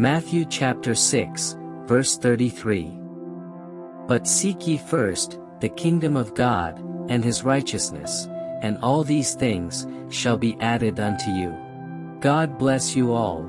Matthew chapter 6, verse 33. But seek ye first, the kingdom of God, and his righteousness, and all these things, shall be added unto you. God bless you all.